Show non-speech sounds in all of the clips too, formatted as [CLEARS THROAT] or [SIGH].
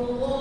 الله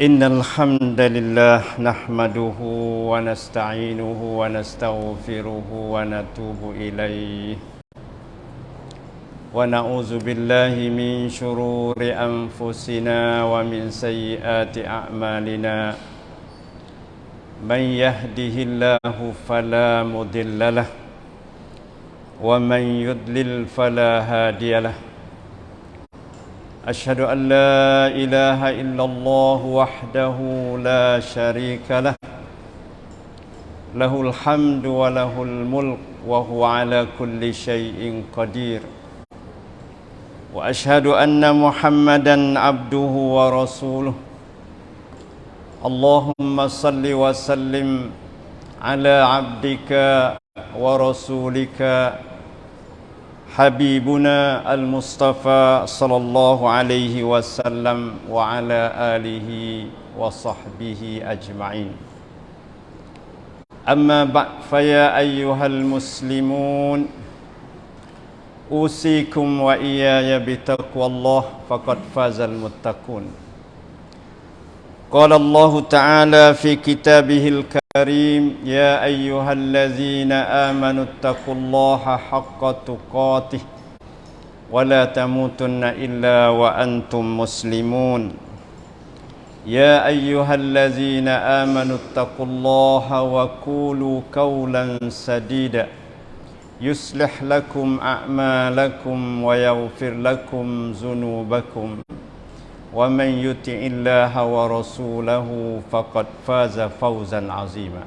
إن الحمد لله نحمده ونستعينه ونستغفره ونتوب إليه ونعوذ بالله من شرور أنفسنا ومن سيئات أعمالنا من يهده الله فلا مضل له ومن يضلل فلا هادي له أشهد أن لا إله إلا الله وحده لا شريك له له الحمد وله الملك وهو على كل شيء قدير وأشهد أن محمدا عبده ورسوله اللهم صل وسلم على عبدك ورسولك حبيبنا المصطفى صلى الله عليه وسلم وعلى آله وصحبه أجمعين أما بعد فيا أيها المسلمون أوصيكم وإياي بتقوى الله فقد فاز المتقون قال الله تعالى في كتابه الكريم الكريم يا أيها الذين آمنوا اتقوا الله حق تقاته ولا تموتن إلا وأنتم مسلمون يا أيها الذين آمنوا اتقوا الله وقولوا قولا سديدا يصلح لكم أعمالكم ويغفر لكم ذنوبكم ومن يطع الله ورسوله فقد فاز فوزا عظيما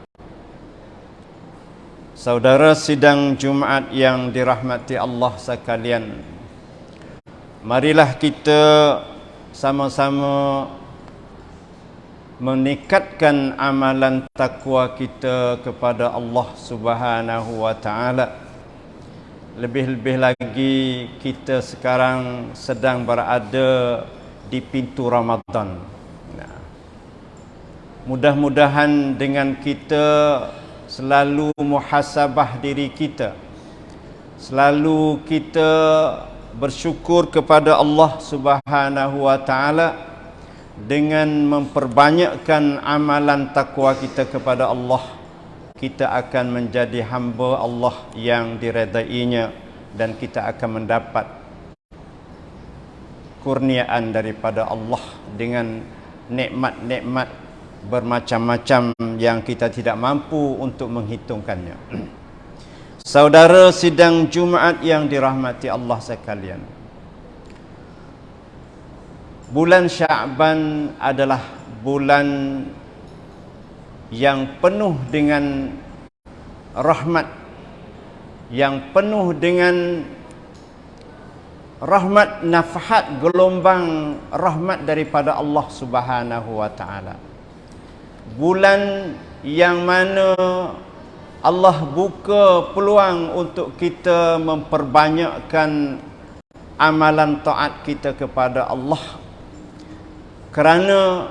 Saudara sidang Jumaat yang dirahmati Allah sekalian Marilah kita sama-sama meningkatkan amalan takwa kita kepada Allah Subhanahu wa taala. Lebih-lebih lagi kita sekarang sedang berada di pintu Ramadan. Nah. Mudah-mudahan dengan kita selalu muhasabah diri kita selalu kita bersyukur kepada Allah Subhanahu wa taala dengan memperbanyakkan amalan takwa kita kepada Allah kita akan menjadi hamba Allah yang diredainya dan kita akan mendapat kurniaan daripada Allah dengan nikmat-nikmat bermacam-macam yang kita tidak mampu untuk menghitungkannya. [CLEARS THROAT] Saudara sidang Jumaat yang dirahmati Allah sekalian. Bulan Syaban adalah bulan yang penuh dengan rahmat yang penuh dengan rahmat nafhat gelombang rahmat daripada Allah Subhanahu wa taala. Bulan yang mana Allah buka peluang untuk kita memperbanyakkan amalan taat kita kepada Allah. Kerana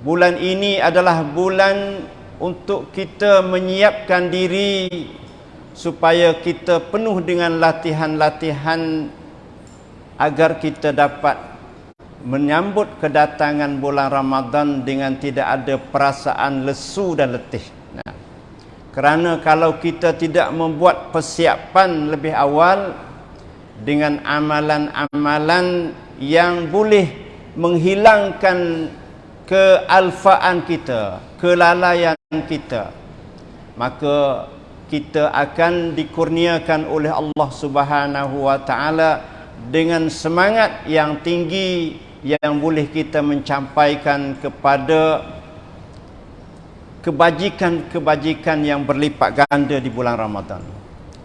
bulan ini adalah bulan untuk kita menyiapkan diri supaya kita penuh dengan latihan-latihan agar kita dapat menyambut kedatangan bulan Ramadan dengan tidak ada perasaan lesu dan letih. Nah, kerana kalau kita tidak membuat persiapan lebih awal dengan amalan-amalan yang boleh menghilangkan kealfaan kita, kelalaian kita, maka kita akan dikurniakan oleh Allah Subhanahu wa taala dengan semangat yang tinggi yang boleh kita mencampaikan kepada kebajikan-kebajikan yang berlipat ganda di bulan Ramadan.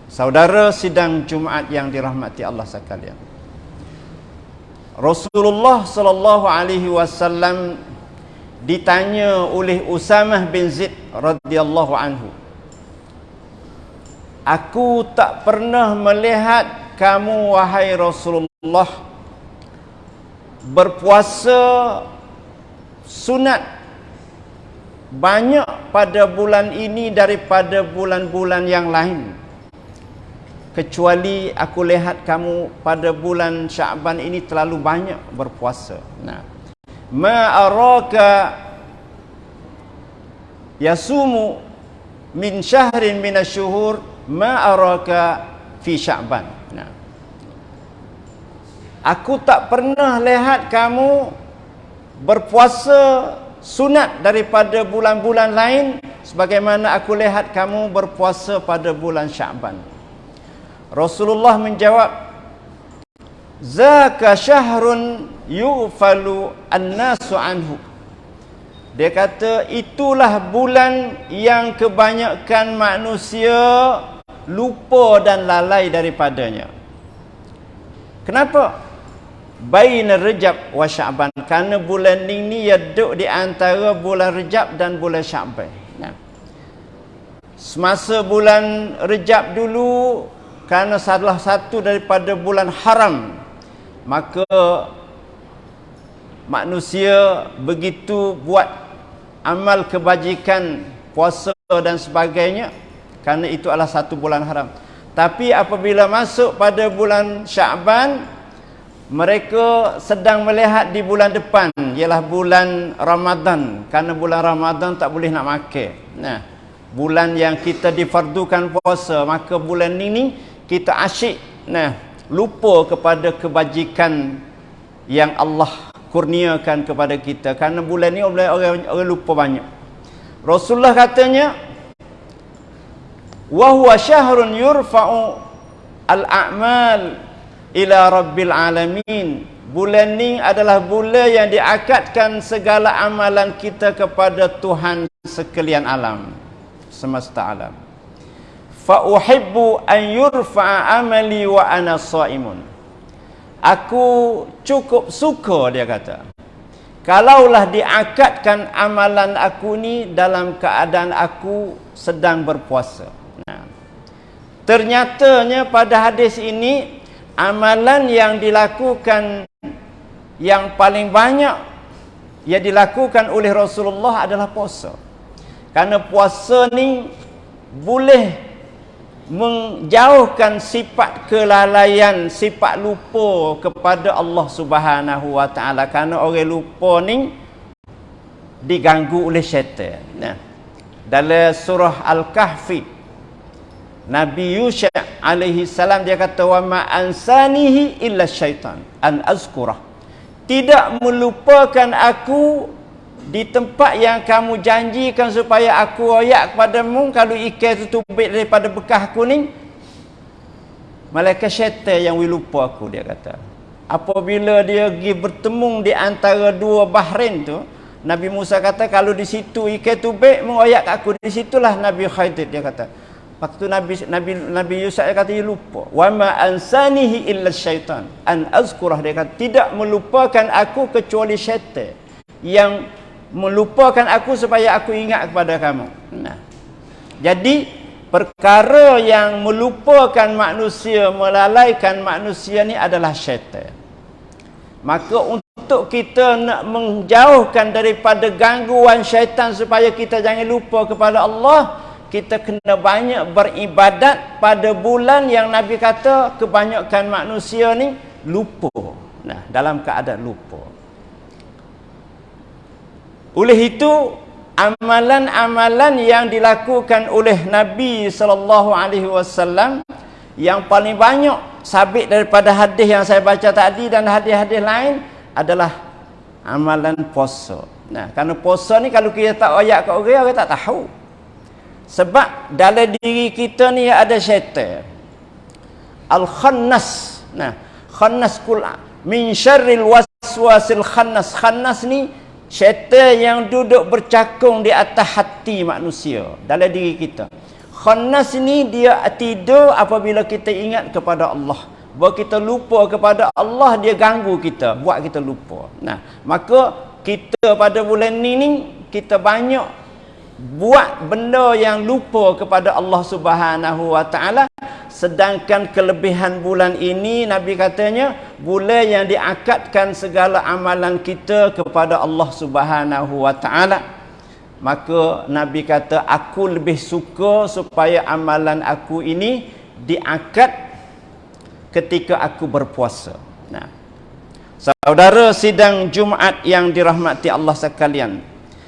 Saudara sidang Jumaat yang dirahmati Allah sekalian. Rasulullah sallallahu alaihi wasallam ditanya oleh Usamah bin Zaid radhiyallahu anhu. Aku tak pernah melihat kamu wahai Rasulullah berpuasa sunat. Banyak pada bulan ini daripada bulan-bulan yang lain. Kecuali aku lihat kamu pada bulan Syaban ini terlalu banyak berpuasa. Nah. Ma araka yasumu min syahrin min asyhur ma araka fi Syaban Aku tak pernah lihat kamu berpuasa sunat daripada bulan-bulan lain sebagaimana aku lihat kamu berpuasa pada bulan Syaban. Rasulullah menjawab, "Zaka syahrun yufalu an-nasu anhu." Dia kata itulah bulan yang kebanyakan manusia lupa dan lalai daripadanya. Kenapa? baina Rejab wa Sya'ban kerana bulan ini ia duduk di antara bulan Rejab dan bulan Sya'ban. Nah. Semasa bulan Rejab dulu kerana salah satu daripada bulan haram maka manusia begitu buat amal kebajikan puasa dan sebagainya kerana itu adalah satu bulan haram. Tapi apabila masuk pada bulan Sya'ban mereka sedang melihat di bulan depan ialah bulan Ramadan. Kerana bulan Ramadan tak boleh nak makan. Nah bulan yang kita difardukan puasa maka bulan ini kita asyik nah lupa kepada kebajikan yang Allah kurniakan kepada kita. Kerana bulan ini orang, orang, orang lupa banyak. Rasulullah katanya wa huwa syahrun yurfa'u al-a'mal ila rabbil alamin. Bulan ni adalah bulan yang diakatkan segala amalan kita kepada Tuhan sekalian alam semesta alam. Fa uhibbu an yurfa amali wa ana shaimun aku cukup suka dia kata. Kalaulah diakatkan amalan aku ni dalam keadaan aku sedang berpuasa ternyatanya pada hadis ini amalan yang dilakukan yang paling banyak yang dilakukan oleh Rasulullah adalah puasa kerana puasa ni boleh menjauhkan sifat kelalaian, sifat lupa kepada Allah Subhanahu Wa Taala kerana orang lupa ni diganggu oleh syaitan. Nah. Dalam surah Al-Kahfi Nabi Yusha alaihi salam dia kata wa ma ansanihi illa syaitan an azkurah. Tidak melupakan aku di tempat yang kamu janjikan supaya aku royak kepadamu kalau ikan itu tubik daripada bekah kuning malaikat syaitan yang lupa aku dia kata. Apabila dia pergi bertemu di antara dua bahrain tu Nabi Musa kata kalau di situ ikan tubik mengoyak aku di situlah Nabi Khadir dia kata waktu Nabi Nabi Nabi Yusuf kata dia lupa wa ma ansanihi illa syaitan an azkurah dia kata tidak melupakan aku kecuali syaitan yang melupakan aku supaya aku ingat kepada kamu. Nah. Jadi perkara yang melupakan manusia, melalaikan manusia ni adalah syaitan. Maka untuk kita nak menjauhkan daripada gangguan syaitan supaya kita jangan lupa kepada Allah, kita kena banyak beribadat pada bulan yang Nabi kata kebanyakan manusia ni lupa. Nah, dalam keadaan lupa. Oleh itu amalan-amalan yang dilakukan oleh Nabi sallallahu alaihi wasallam yang paling banyak sabit daripada hadis yang saya baca tadi dan hadis-hadis lain adalah amalan puasa. Nah, kerana puasa ni kalau kita tak ayat kat orang, orang tak tahu. Sebab dalam diri kita ni ada syaitan. Al-Khannas. Nah, Khannas kul min syarril waswasil khannas. Khannas ni syaitan yang duduk bercakung di atas hati manusia dalam diri kita khannas ini dia tidur apabila kita ingat kepada Allah buat kita lupa kepada Allah dia ganggu kita buat kita lupa nah maka kita pada bulan ini ni kita banyak buat benda yang lupa kepada Allah Subhanahu wa taala Sedangkan kelebihan bulan ini Nabi katanya bulan yang diakatkan segala amalan kita kepada Allah Subhanahu wa taala. Maka Nabi kata aku lebih suka supaya amalan aku ini diakad ketika aku berpuasa. Nah. Saudara sidang Jumaat yang dirahmati Allah sekalian.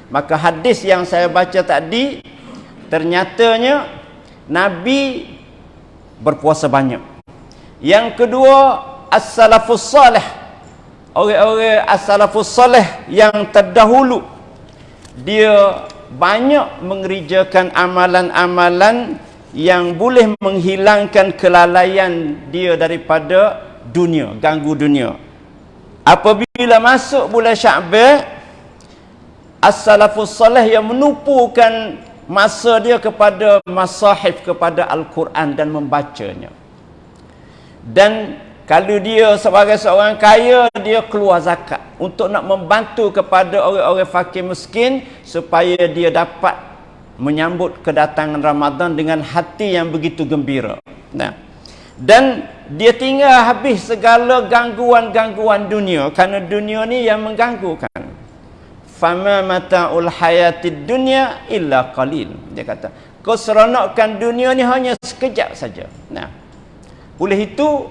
Maka hadis yang saya baca tadi ternyatanya Nabi berpuasa banyak. Yang kedua, as-salafus salih. Orang-orang as-salafus salih yang terdahulu dia banyak mengerjakan amalan-amalan yang boleh menghilangkan kelalaian dia daripada dunia, ganggu dunia. Apabila masuk bulan Syaban, as-salafus salih yang menupukan masa dia kepada masahif kepada Al-Quran dan membacanya. Dan kalau dia sebagai seorang kaya dia keluar zakat untuk nak membantu kepada orang-orang fakir miskin supaya dia dapat menyambut kedatangan Ramadan dengan hati yang begitu gembira. Nah. Dan dia tinggal habis segala gangguan-gangguan dunia kerana dunia ni yang mengganggukan fama mata'ul hayatid dunya illa qalil. Dia kata keseronokan dunia ni hanya sekejap saja. Nah. Oleh itu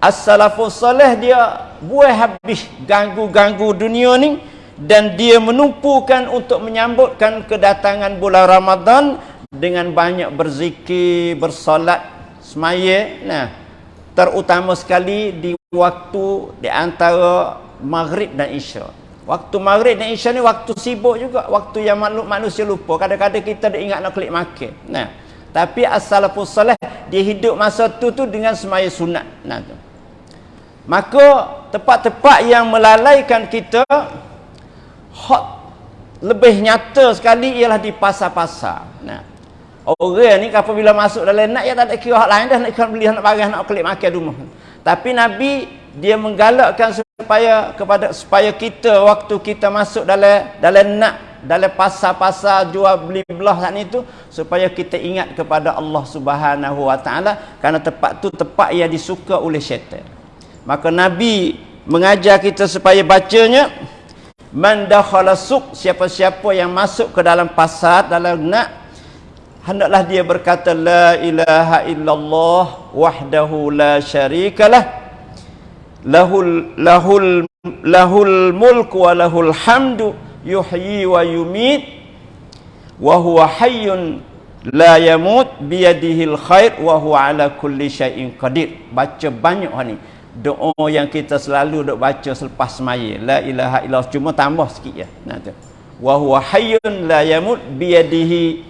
as-salafus salih dia buai habis ganggu-ganggu dunia ni dan dia menumpukan untuk menyambutkan kedatangan bulan Ramadan dengan banyak berzikir, bersolat, semaya. Nah terutama sekali di waktu di antara maghrib dan isya Waktu maghrib dan isya ni waktu sibuk juga. Waktu yang manusia lupa. Kadang-kadang kita dah ingat nak klik makan. Nah. Tapi as-salafus salih, dia hidup masa tu tu dengan semaya sunat. Nah tu. Maka tempat-tempat yang melalaikan kita hot lebih nyata sekali ialah di pasar-pasar. Nah. Orang ni apabila masuk dalam nak ya tak ada kira hak lain dah nak ikan beli nak barang nak kelik makan rumah. Tapi Nabi dia menggalakkan supaya kepada supaya kita waktu kita masuk dalam dalam nak dalam pasar-pasar jual beli belah saat itu supaya kita ingat kepada Allah Subhanahu Wa Taala kerana tempat tu tempat yang disuka oleh syaitan. Maka Nabi mengajar kita supaya bacanya man dakhala suq siapa-siapa yang masuk ke dalam pasar dalam nak hendaklah dia berkata la ilaha illallah wahdahu la syarikalah lahul lahul lahul mulk wa lahul hamdu yuhyi wa yumit wa huwa hayyun la yamut biyadihil khair wa huwa ala kulli syai'in qadir. Baca banyak ni. Doa yang kita selalu dok baca selepas semaya. La ilaha illallah. Cuma tambah sikit ya nah tu. Wa huwa hayyun la yamut biyadihi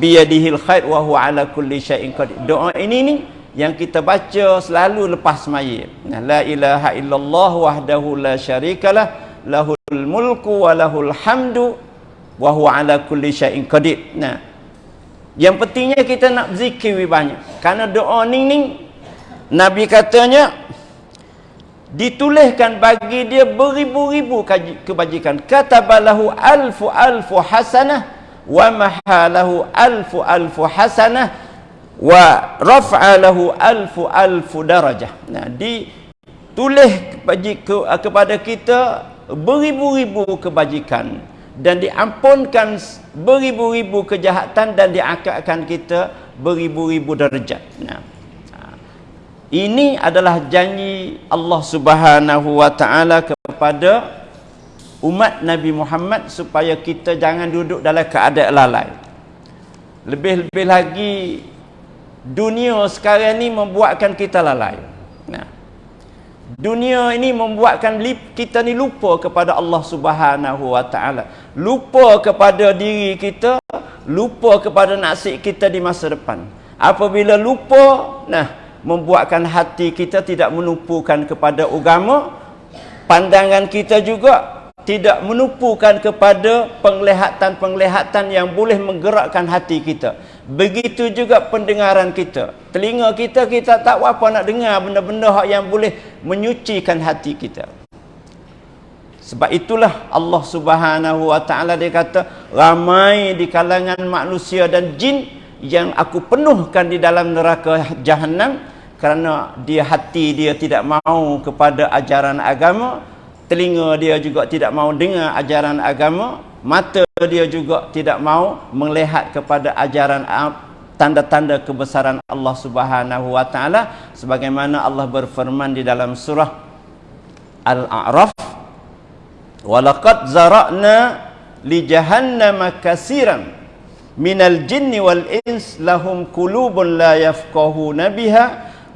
biyadihil khair wa huwa ala kulli syai'in qadir. Doa ini ni yang kita baca selalu lepas semaya. Nah, la ilaha illallah wahdahu la syarikalah lahul mulku wa lahul hamdu wa huwa ala kulli syai'in qadir. Nah. Yang pentingnya kita nak zikir banyak. Karena doa ni ni Nabi katanya dituliskan bagi dia beribu-ribu kebajikan. Katabalahu alfu alfu hasanah wa mahalahu alfu alfu hasanah wa raf'alahu alfu alfu darajah. Nah, ditulis bagi ke, kepada kita beribu-ribu kebajikan dan diampunkan beribu-ribu kejahatan dan diangkatkan kita beribu-ribu darjat. Nah. Ini adalah janji Allah Subhanahu wa taala kepada umat Nabi Muhammad supaya kita jangan duduk dalam keadaan lalai. Lebih-lebih lagi dunia sekarang ni membuatkan kita lalai. Nah. Dunia ini membuatkan kita ni lupa kepada Allah Subhanahu wa taala. Lupa kepada diri kita, lupa kepada nasib kita di masa depan. Apabila lupa, nah, membuatkan hati kita tidak menumpukan kepada agama, pandangan kita juga tidak menupukan kepada penglihatan-penglihatan yang boleh menggerakkan hati kita. Begitu juga pendengaran kita. Telinga kita, kita tak apa nak dengar benda-benda yang boleh menyucikan hati kita. Sebab itulah Allah subhanahu wa ta'ala dia kata, ramai di kalangan manusia dan jin yang aku penuhkan di dalam neraka jahannam kerana dia hati dia tidak mau kepada ajaran agama, telinga dia juga tidak mau dengar ajaran agama mata dia juga tidak mau melihat kepada ajaran tanda-tanda kebesaran Allah Subhanahu wa taala sebagaimana Allah berfirman di dalam surah Al-A'raf walaqad zara'na li jahannama katsiran minal jinni wal ins lahum qulubun la yafqahuna biha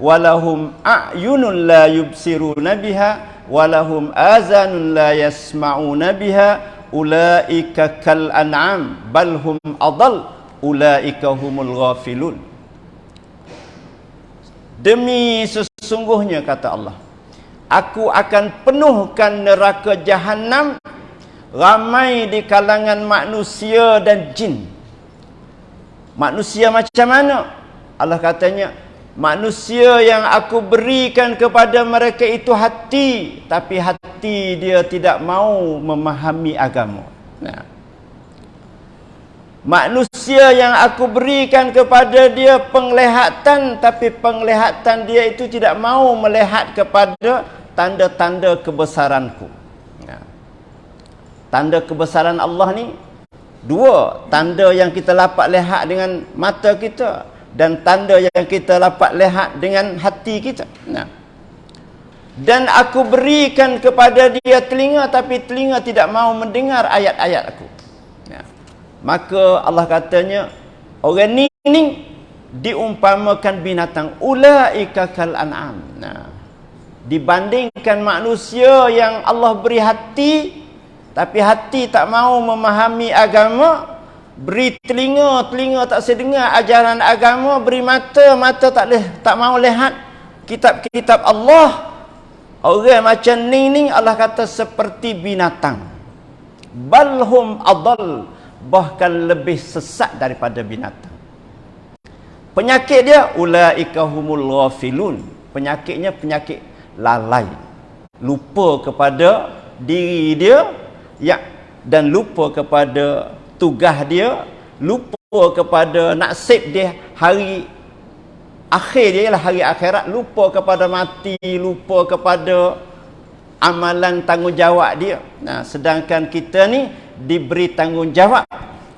wa lahum a'yunun la yubsiruna biha walahum azanun la yasma'una biha ulaika kal an'am bal hum adall ulaika humul ghafilun. Demi sesungguhnya kata Allah aku akan penuhkan neraka jahanam ramai di kalangan manusia dan jin. Manusia macam mana? Allah katanya Manusia yang aku berikan kepada mereka itu hati Tapi hati dia tidak mau memahami agama nah. Manusia yang aku berikan kepada dia penglihatan Tapi penglihatan dia itu tidak mau melihat kepada Tanda-tanda kebesaranku nah. Tanda kebesaran Allah ni Dua Tanda yang kita dapat lihat dengan mata kita dan tanda yang kita dapat lihat dengan hati kita. Nah. Dan aku berikan kepada dia telinga tapi telinga tidak mau mendengar ayat-ayat aku. Nah. Maka Allah katanya orang ni, ni diumpamakan binatang ulaika kal an'am. Nah. Dibandingkan manusia yang Allah beri hati tapi hati tak mau memahami agama, beri telinga telinga tak sedengar ajaran agama beri mata mata tak leh tak mau lihat. Kitab-kitab Allah. Orang macam ni ni Allah kata seperti binatang. Balhum adal bahkan lebih sesat daripada binatang. Penyakit dia ulaika humul ghafilun. Penyakitnya penyakit lalai. Lupa kepada diri dia ya dan lupa kepada tugas dia lupa kepada nasib dia hari akhir dia ialah hari akhirat lupa kepada mati lupa kepada amalan tanggungjawab dia. Nah sedangkan kita ni diberi tanggungjawab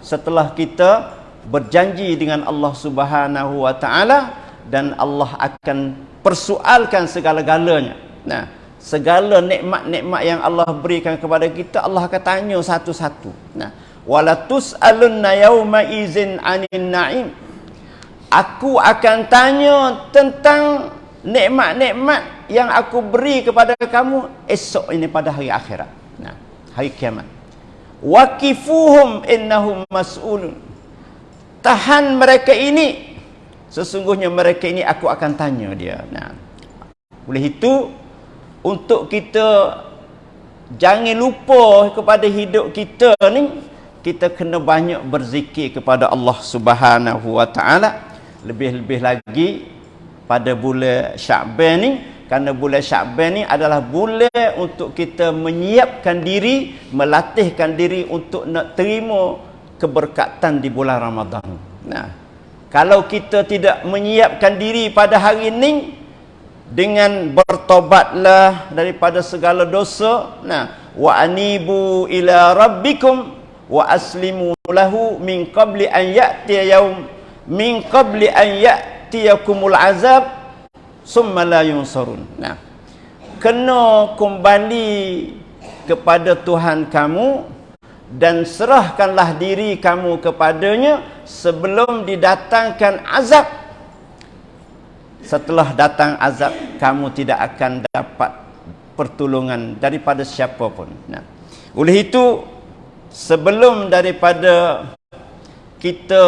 setelah kita berjanji dengan Allah Subhanahu wa taala dan Allah akan persoalkan segala-galanya. Nah segala nikmat-nikmat yang Allah berikan kepada kita Allah akan tanya satu-satu. Nah wala tusalunna yauma izin anin naim aku akan tanya tentang nikmat-nikmat yang aku beri kepada kamu esok ini pada hari akhirat. Nah, hari kiamat. Waqifuhum innahum mas'ulun. Tahan mereka ini. Sesungguhnya mereka ini aku akan tanya dia. Nah. Oleh itu untuk kita jangan lupa kepada hidup kita ni kita kena banyak berzikir kepada Allah Subhanahu wa taala. Lebih-lebih lagi pada bulan Syaban ni kerana bulan Syaban ni adalah bulan untuk kita menyiapkan diri melatihkan diri untuk nak terima keberkatan di bulan Ramadan. Nah kalau kita tidak menyiapkan diri pada hari ini dengan bertobatlah daripada segala dosa nah wa anibu ila rabbikum wa aslimu lahu min qabli an ya'tiya yaum min qabli an ya'tiya ya'tiyakumul azab summa la yunsarun. Nah. Kena kembali kepada Tuhan kamu dan serahkanlah diri kamu kepadanya sebelum didatangkan azab. Setelah datang azab, kamu tidak akan dapat pertolongan daripada siapa pun. Nah. Oleh itu, sebelum daripada kita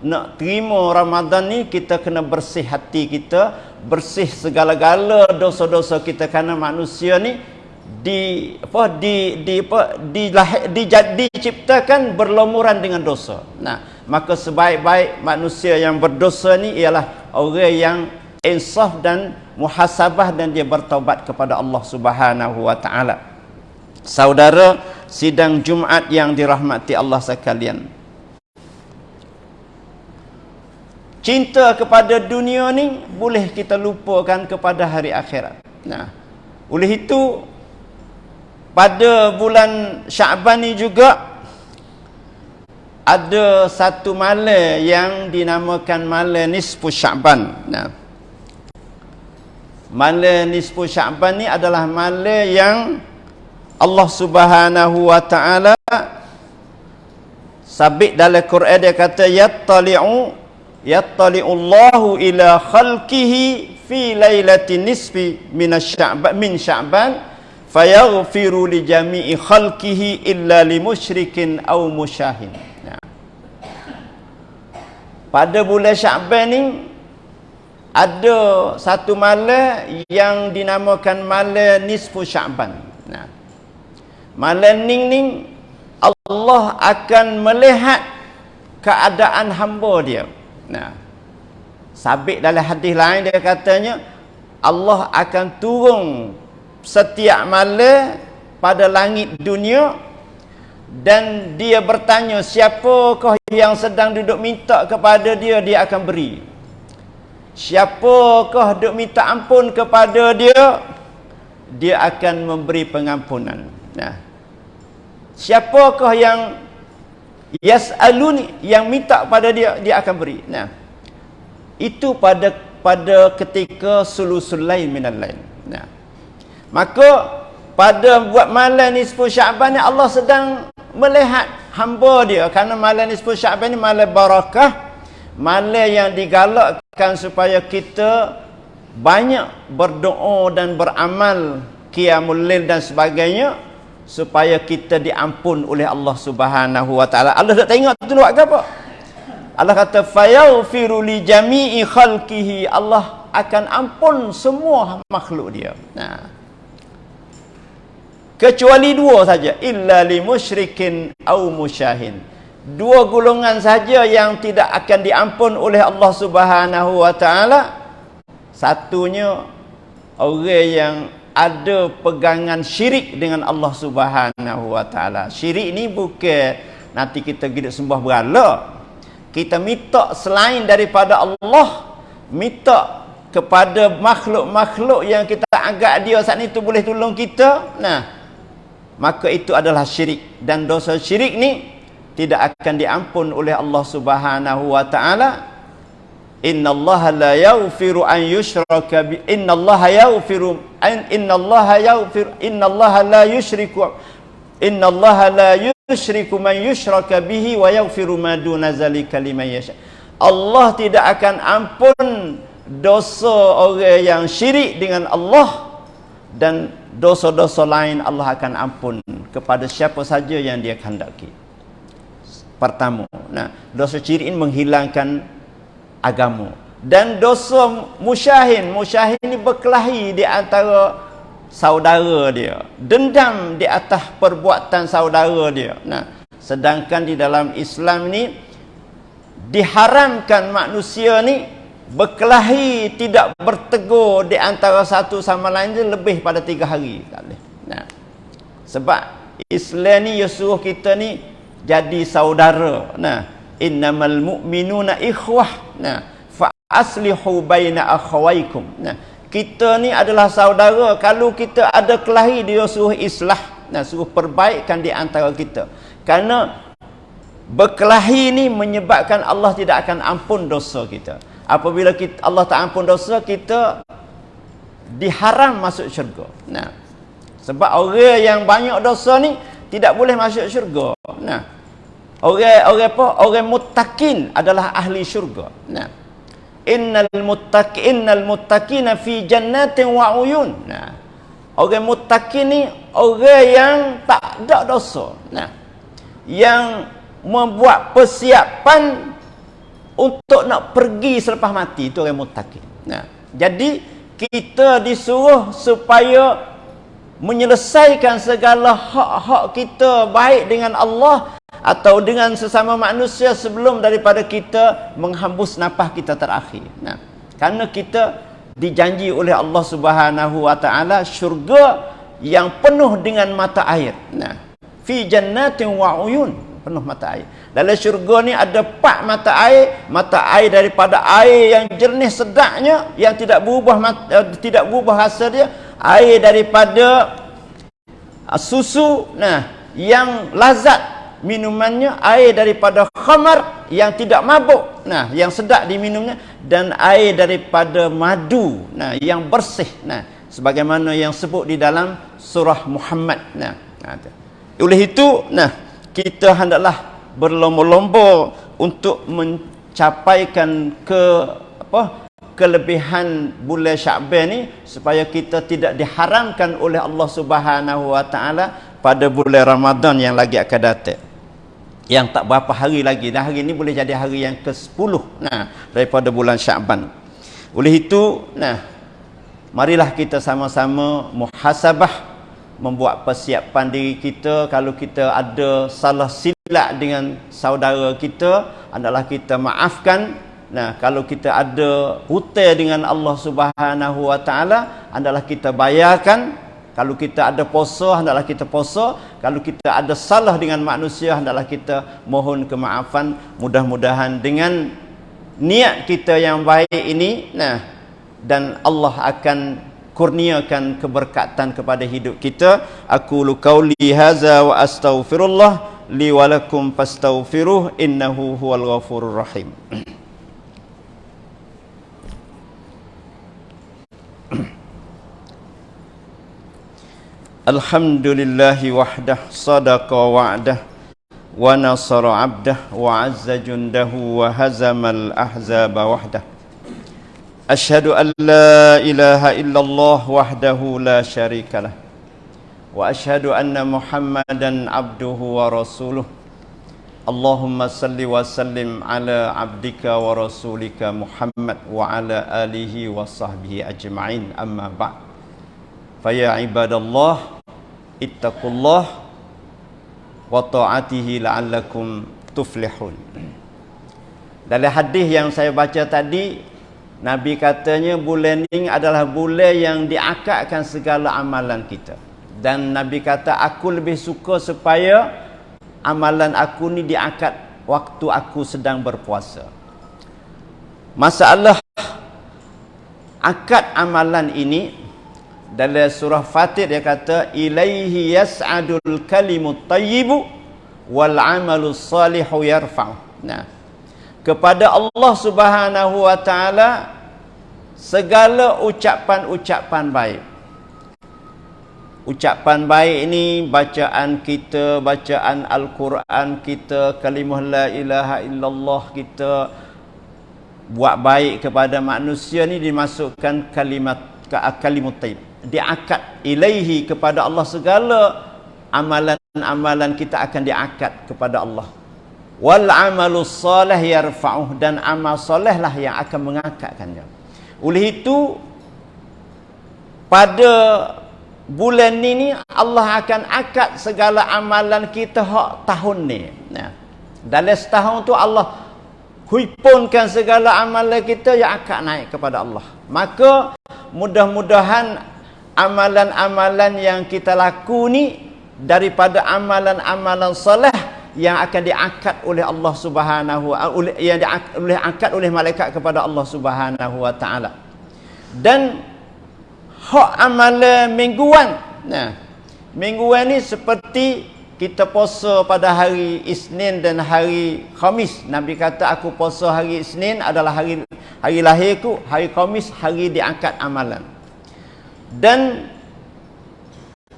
nak terima Ramadan ni kita kena bersih hati kita bersih segala-gala dosa-dosa kita kerana manusia ni di apa di di apa di, di, di diciptakan berlumuran dengan dosa. Nah, maka sebaik-baik manusia yang berdosa ni ialah orang yang insaf dan muhasabah dan dia bertaubat kepada Allah Subhanahu wa taala. Saudara sidang Jumaat yang dirahmati Allah sekalian. cinta kepada dunia ni boleh kita lupakan kepada hari akhirat. Nah, oleh itu pada bulan Syaban ni juga ada satu malam yang dinamakan malam nisfu Syaban. Nah. Malam nisfu Syaban ni adalah malam yang Allah Subhanahu wa taala sabit dalam Quran dia kata yattali'u yattali'ullahu ila khalqihi fi lailatin nisfi min sya'ban min sya'ban fayaghfiru li jami'i khalqihi illa li musyrikin aw musyahin. Ya. pada bulan sya'ban ni ada satu malam yang dinamakan malam nisfu sya'ban. Nah malam ning ning Allah akan melihat keadaan hamba dia Nah. Sabit dalam hadis lain dia katanya Allah akan turun setiap malam pada langit dunia dan dia bertanya siapakah yang sedang duduk minta kepada dia dia akan beri. Siapakah duduk minta ampun kepada dia dia akan memberi pengampunan. Nah. Siapakah yang yas'aluni yang minta pada dia dia akan beri. Nah. Itu pada pada ketika sulusul lain minal lain. Nah. Maka pada buat malam nisfu sya'ban ni Allah sedang melihat hamba dia. Kerana malam nisfu sya'ban ni malam barakah malam yang digalakkan supaya kita banyak berdoa dan beramal qiyamul lail dan sebagainya supaya kita diampun oleh Allah Subhanahu wa taala. Allah tak tengok tu buat apa? Allah kata fayaghfiru li jami'i khalqihi. Allah akan ampun semua makhluk dia. Nah. Kecuali dua saja, illa li musyrikin au musyahin. dua golongan saja yang tidak akan diampun oleh Allah Subhanahu wa taala satunya orang yang ada pegangan syirik dengan Allah Subhanahu wa taala. Syirik ni bukan nanti kita gidik sembah berhala. Kita minta selain daripada Allah minta kepada makhluk-makhluk yang kita anggap dia saat itu boleh tolong kita. Nah maka itu adalah syirik. Dan dosa syirik ni tidak akan diampun oleh Allah Subhanahu wa taala innallaha la yaghfiru an yushraka bi innallaha yaghfiru an innallaha yaghfir innallaha la yushriku innallaha la yushriku man yushraka bihi wa yaghfiru ma duna zalika liman yasha Allah tidak akan ampun dosa orang yang syirik dengan Allah dan dosa-dosa lain Allah akan ampun kepada siapa saja yang dia kehendaki. Pertama, nah, dosa syirik ini menghilangkan agama. Dan dosa musyahin, musyahin ini berkelahi di antara saudara dia. Dendam di atas perbuatan saudara dia. Nah, sedangkan di dalam Islam ni diharamkan manusia ni berkelahi tidak bertegur di antara satu sama lain dia lebih pada tiga hari nah. sebab Islam ni dia suruh kita ni jadi saudara nah innamal mu'minuna ikhwah. Nah. Fa aslihu baina akhawaikum. Nah. Kita ni adalah saudara. Kalau kita ada kelahi dia suruh islah. Nah suruh perbaikkan di antara kita. Kerana berkelahi ni menyebabkan Allah tidak akan ampun dosa kita. Apabila kita, Allah tak ampun dosa kita diharam masuk syurga. Nah. Sebab orang yang banyak dosa ni tidak boleh masuk syurga. Nah orang orang apa? Orang muttaqin adalah ahli syurga. Nah innal muttaqin innal muttaqina fi jannatin wa uyun. Nah orang muttaqin ni orang yang tak ada dosa. Nah yang membuat persiapan untuk nak pergi selepas mati itu orang muttaqin. Nah, jadi kita disuruh supaya menyelesaikan segala hak-hak kita baik dengan Allah atau dengan sesama manusia sebelum daripada kita menghembus nafas kita terakhir. Nah, karena kita dijanji oleh Allah Subhanahu wa taala syurga yang penuh dengan mata air. Nah, fi jannatin wa uyun, penuh mata air. Dalam syurga ni ada empat mata air, mata air daripada air yang jernih sedapnya yang tidak berubah uh, tidak berubah rasa dia, air daripada uh, susu nah yang lazat minumannya, air daripada khamar yang tidak mabuk, nah yang sedap diminumnya. Dan air daripada madu, nah yang bersih, nah sebagaimana yang sebut di dalam surah Muhammad, nah. Oleh itu, nah kita hendaklah berlomba-lomba untuk mencapaikan ke apa kelebihan bulan Syaban ni supaya kita tidak diharamkan oleh Allah Subhanahu wa taala pada bulan Ramadan yang lagi akan datang. Yang tak berapa hari lagi. Dan hari ini boleh jadi hari yang ke-10 nah daripada bulan Syaban. Oleh itu, nah marilah kita sama-sama muhasabah membuat persiapan diri kita. Kalau kita ada salah silap dengan saudara kita adalah kita maafkan. Nah kalau kita ada hutang dengan Allah Subhanahu wa taala adalah kita bayarkan kalau kita ada puasa hendaklah kita puasa. Kalau kita ada salah dengan manusia hendaklah kita mohon kemaafan. Mudah-mudahan dengan niat kita yang baik ini nah dan Allah akan kurniakan keberkatan kepada hidup kita. Aku lu qauli hadza wa astaghfirullah li wa lakum fastaghfiruh innahu huwal ghafurur rahim [CLEARS THROAT] Alhamdulillahi wahdah sadaqa wa'dah wa nasara 'abdah wa 'azza jundahu wa hazamal ahzaba wahdah. Ashhadu an la ilaha illallah wahdahu la syarikalah wa ashhadu anna Muhammadan 'abduhu wa rasuluh. Allahumma salli wa sallim ala 'abdika wa rasulika Muhammad wa ala alihi wa sahbihi ajma'in. Amma ba'du Faya ibadallah ittaqullah wa ta'atihi la'allakum tuflihun. Dalam hadis yang saya baca tadi Nabi katanya bulan ini adalah bulan yang diakadkan segala amalan kita. Dan Nabi kata aku lebih suka supaya amalan aku ni diakad waktu aku sedang berpuasa. Masalah akad amalan ini dalam surah Fatir dia kata ilaihi yas'adul kalimut tayyibu wal amalus salihu yarfa'u nah kepada Allah Subhanahu wa taala segala ucapan-ucapan baik. Ucapan baik ini bacaan kita, bacaan Al-Quran kita, kalimah la ilaha illallah kita buat baik kepada manusia ni dimasukkan kalimat ke kalimut taib. Diakad ilaihi kepada Allah. Segala amalan-amalan kita akan diakad kepada Allah. Wal amalu soleh yarfa'uh dan amal soleh lah yang akan mengangkatkannya. Oleh itu pada bulan ini Allah akan akad segala amalan kita hak tahun ni. Nah dalam setahun tu Allah huipunkan segala amalan kita yang akan naik kepada Allah. Maka mudah-mudahan amalan-amalan yang kita laku ni daripada amalan-amalan soleh yang akan diangkat oleh Allah Subhanahu oleh yang diangkat oleh malaikat kepada Allah Subhanahu wa taala. Dan hak amal mingguan. Nah, mingguan ni seperti kita puasa pada hari Isnin dan hari Khamis. Nabi kata aku puasa hari Isnin adalah hari hari lahirku, hari Khamis hari diangkat amalan. Dan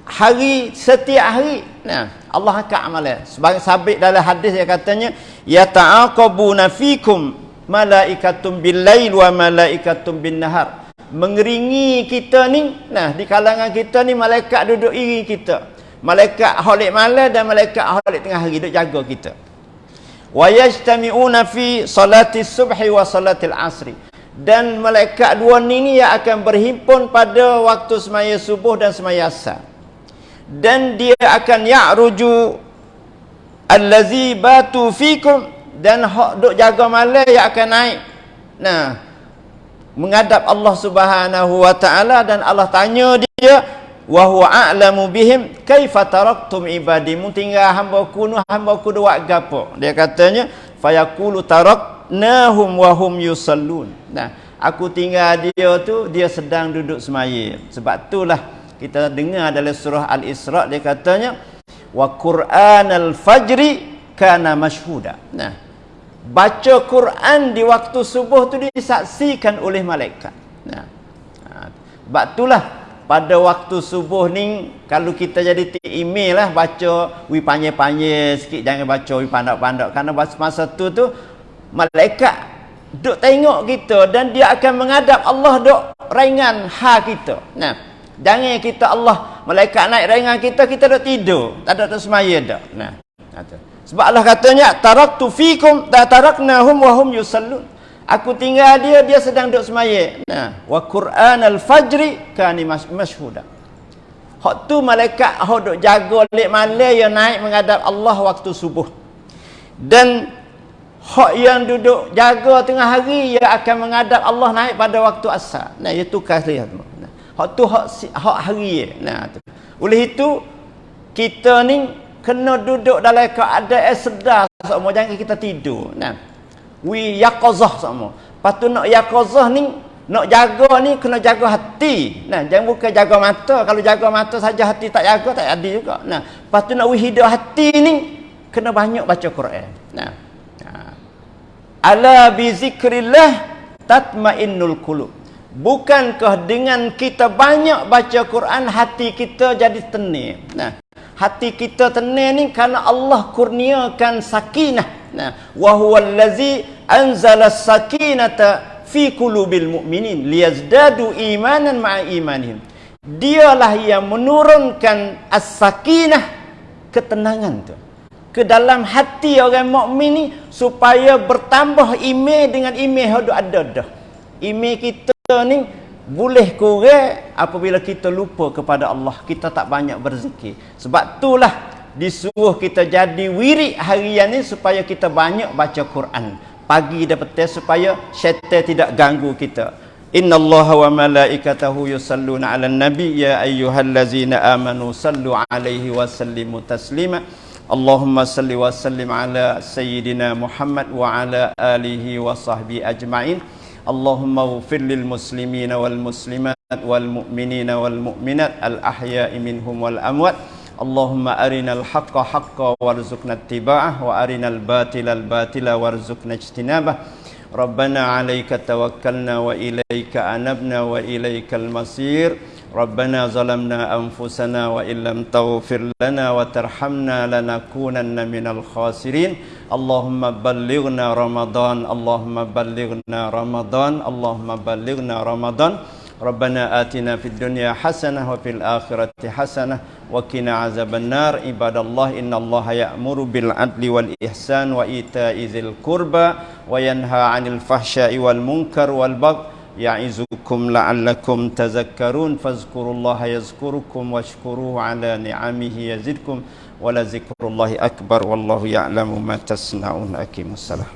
hari setiap hari nah Allah akan amalan. Sebagai sabit dalam hadis dia katanya ya ta'aqabuna fikum malaikatum billail wa malaikatum bin nahar mengeringi kita ni nah di kalangan kita ni malaikat duduk iri kita. Malaikat holik malam dan malaikat holik tengah hari duduk jaga kita. Wa yajtami'una fi salati subhi wa salatil asri dan malaikat dua ni yang akan berhimpun pada waktu semaya subuh dan semaya asar. Dan dia akan ya'ruju allazi batu fikum dan hak duk jaga malam yang akan naik. Nah menghadap Allah Subhanahu wa taala dan Allah tanya dia wa huwa a'lamu bihim? Kaifa taraktum ibadi? Mu tinggal hamba ku nu hamba ku buat gapo? Dia katanya fayaqulu taraknahum wa hum yusallun nah aku tinggal dia tu dia sedang duduk semaya sebab itulah kita dengar dalam surah Al-Isra dia katanya wa Qur'an al-fajri kana mashhuda. Nah, baca Quran di waktu subuh tu disaksikan oleh malaikat. Nah. Ha, sebab itulah pada waktu subuh ni kalau kita jadi email lah baca wi panjang-panjang sikit jangan baca wi pandak-pandak kerana masa tu tu malaikat duk tengok kita dan dia akan menghadap Allah duk ringan ha kita. Nah, Jangan kita Allah malaikat naik ringan kita kita dah tidur, tak ada tersemaya dah. Nah. Sebab Allah katanya taraktu fikum ta taraknahum wa hum yusallun. Aku tinggal dia dia sedang duduk semaya. Nah, wa Quran al-fajri kani mashhuda. Hak tu malaikat hak duk jaga lek malam yang naik menghadap Allah waktu subuh. Dan hak yang duduk jaga tengah hari ia akan menghadap Allah naik pada waktu asar. Nah, itu kasih hak tu hak, hak hari nah tu. Oleh itu kita ni kena duduk dalam keadaan sedar semua jangan kita tidur. Nah we yaqazah semua patu nak yaqazah ni nak jaga ni kena jaga hati. Nah jangan bukan jaga mata. Kalau jaga mata saja hati tak jaga tak ada juga. Nah patu nak we hidup hati ni kena banyak baca Quran. Nah ala bi zikrillah tatmainnul qulub Bukankah dengan kita banyak baca Quran hati kita jadi tenang? Nah, hati kita tenang ni kerana Allah kurniakan sakinah. Nah, wa huwa allazi anzala sakinata fi qulubil mu'minin liyazdadu imanan ma'a imanihim. Dialah yang menurunkan as-sakinah ketenangan tu ke dalam hati orang mukmin ni supaya bertambah iman dengan iman yang ada dah. Iman kita ni boleh kurang apabila kita lupa kepada Allah. Kita tak banyak berzikir. Sebab itulah disuruh kita jadi wirid harian ni supaya kita banyak baca Quran. Pagi dan petang supaya syaitan tidak ganggu kita. Inna allaha wa malaikatahu yusalluna ala nabi ya ayyuhallazina amanu sallu alaihi wa sallimu taslima Allahumma salli wa sallim ala sayyidina Muhammad wa ala alihi wa sahbihi ajma'in. Allahumma ghfir lil muslimina wal muslimat wal mu'minina wal mu'minat al ahya'i minhum wal amwat. Allahumma arinal haqqa haqqa warzuqna ittiba'ah wa arinal batila al batila warzuqna ijtinabah. Rabbana 'alaika tawakkalna wa ilaika anabna wa ilaikal masir ربنا ظلمنا أنفسنا وإن لم تغفر لنا وترحمنا لنكونن من الخاسرين اللهم بلغنا رمضان اللهم بلغنا رمضان اللهم بلغنا رمضان ربنا آتنا في الدنيا حسنة وفي الآخرة حسنة وقنا عذاب النار عباد الله إن الله يأمر بالعدل والإحسان وإيتاء ذي القربى وينهى عن الفحشاء والمنكر والبغي يعظكم لعلكم تذكرون فاذكروا الله يذكركم واشكروه على نعمه يزدكم ولذكر الله أكبر والله يعلم ما تصنعون أكيم السلام